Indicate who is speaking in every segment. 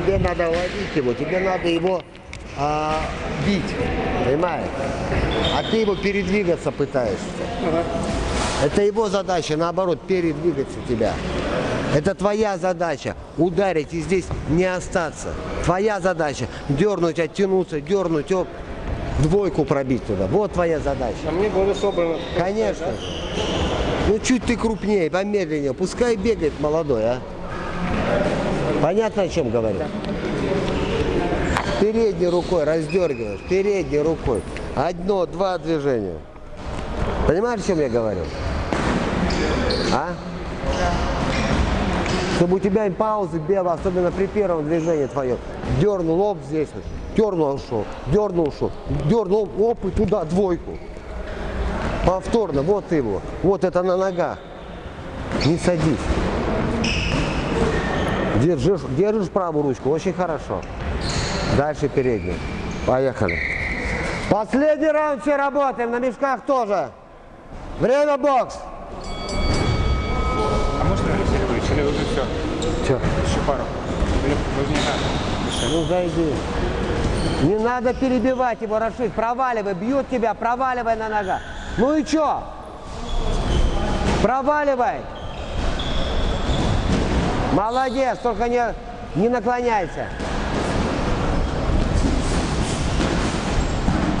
Speaker 1: тебе надо ловить его, тебе надо его а, бить, понимаешь? А ты его передвигаться пытаешься. Это его задача, наоборот, передвигаться тебя. Это твоя задача ударить и здесь не остаться. Твоя задача дернуть, оттянуться, дернуть, оп, двойку пробить туда. Вот твоя задача.
Speaker 2: А мне более собрано.
Speaker 1: Конечно. Ну чуть ты крупнее, помедленнее. Пускай бегает молодой, а. Понятно, о чем говорю? Передней рукой раздергиваешь, передней рукой. Одно, два движения. Понимаешь, о чем я говорю? А? Чтобы у тебя и паузы было, особенно при первом движении твоем. Дернул лоб здесь, вот, дернул, ушел, дернул, ушел, дернул, оп, и туда двойку. Повторно, вот его, вот это на ногах. Не садись. Держишь, держишь правую ручку, очень хорошо. Дальше переднюю. Поехали. Последний раунд все работаем, на мешках тоже. Время бокс.
Speaker 2: А может Алексей или уже все?
Speaker 1: Че?
Speaker 2: Еще пару. Или?
Speaker 1: Ну зайди. Не надо перебивать его, Рашид. Проваливай, бьют тебя, проваливай на ногах. Ну и чё? Проваливай. Молодец, только не, не наклоняйся.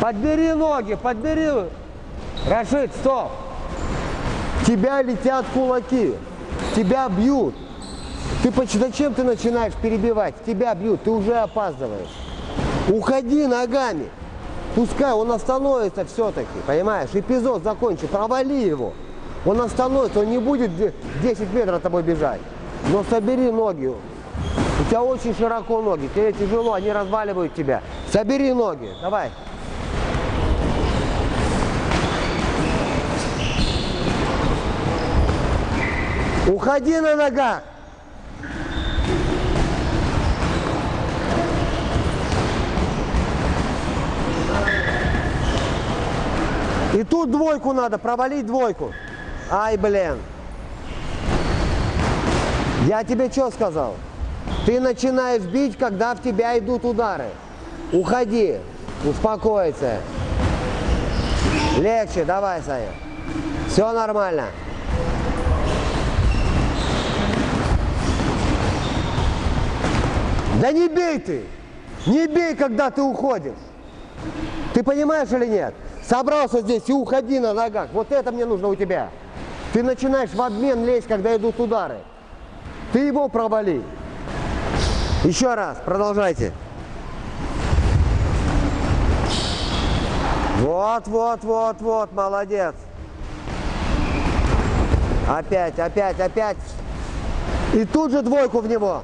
Speaker 1: Подбери ноги, подбери. Рашид, стоп. Тебя летят кулаки. Тебя бьют. Ты зачем ты начинаешь перебивать? Тебя бьют, ты уже опаздываешь. Уходи ногами. Пускай он остановится все-таки, понимаешь? Эпизод закончи, провали его. Он остановится, он не будет де- 10 метров от тобой бежать. Но собери ноги. У тебя очень широко ноги, тебе тяжело, они разваливают тебя. Собери ноги, давай. Уходи на ногах. И тут двойку надо, провалить двойку. Ай, блин. Я тебе что сказал? Ты начинаешь бить, когда в тебя идут удары. Уходи, успокойся. Легче, давай, Саня. Все нормально. Да не бей ты! Не бей, когда ты уходишь. Ты понимаешь или нет? Собрался здесь и уходи на ногах. Вот это мне нужно у тебя. Ты начинаешь в обмен лезть, когда идут удары. Ты его провали. Еще раз, продолжайте. Вот, вот, вот, вот, молодец. Опять, опять, опять. И тут же двойку в него.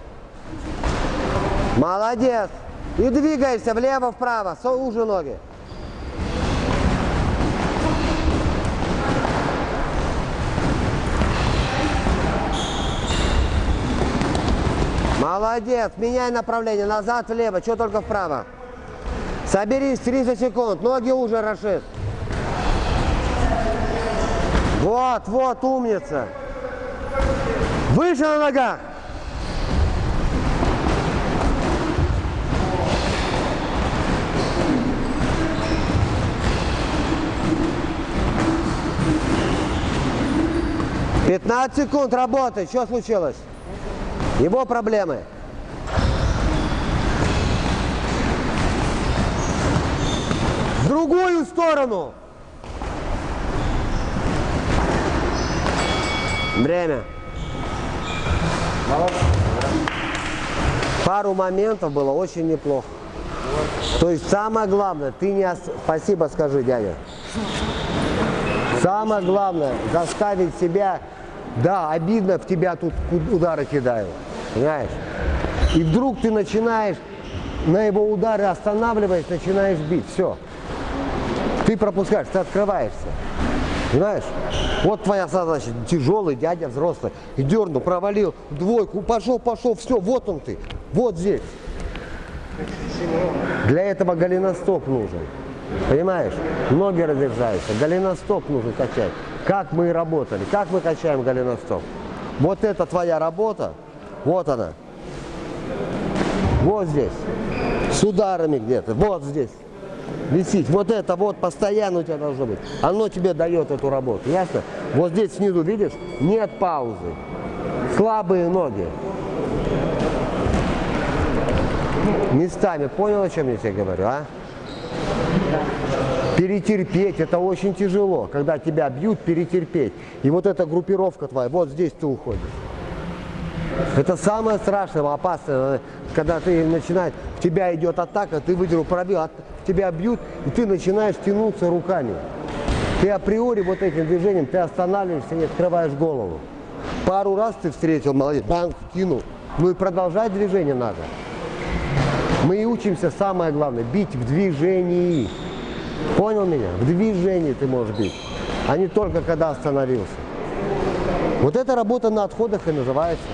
Speaker 1: Молодец. И двигаешься влево-вправо, уже ноги. Молодец. Меняй направление. Назад, влево. Что только вправо. Соберись 30 секунд. Ноги уже, Рашид. Вот, вот, умница. Выше на ногах. Пятнадцать секунд работай. Что случилось? Его проблемы. Другую сторону. Время. Пару моментов было очень неплохо. То есть самое главное, ты не... ос- Спасибо скажи, дядя. Самое главное, заставить себя, да, обидно, в тебя тут удары кидают, понимаешь? И вдруг ты начинаешь на его удары останавливаясь, начинаешь бить, все. Ты пропускаешь, ты открываешься, понимаешь? Вот твоя задача, тяжелый дядя взрослый, и дернул, провалил, двойку, пошел, пошел, все, вот он ты, вот здесь. Для этого голеностоп нужен. Понимаешь? Ноги разрезаются. Голеностоп нужно качать. Как мы работали. Как мы качаем голеностоп? Вот это твоя работа. Вот она. Вот здесь. С ударами где-то. Вот здесь. Висеть. Вот это вот постоянно у тебя должно быть. Оно тебе дает эту работу. Ясно? Вот здесь снизу, видишь, нет паузы. Слабые ноги. Местами. Понял, о чем я тебе говорю, а? Перетерпеть, это очень тяжело. Когда тебя бьют, перетерпеть. И вот эта группировка твоя, вот здесь ты уходишь. Это самое страшное, опасное, когда ты начинаешь, в тебя идет атака, ты выдернул, пробил, от- тебя бьют, и ты начинаешь тянуться руками. Ты априори вот этим движением, ты останавливаешься и открываешь голову. Пару раз ты встретил, молодец, банк кинул. Ну и продолжать движение надо. Мы и учимся, самое главное, бить в движении. Понял меня? В движении ты можешь бить, а не только когда остановился. Вот эта работа на отходах и называется.